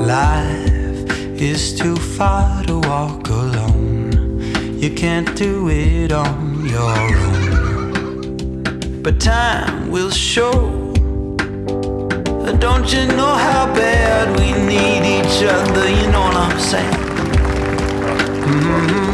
Life is too far to walk alone. You can't do it on your own. But time will show. Don't you know how bad we need each other? You know what I'm saying? Mm-hmm.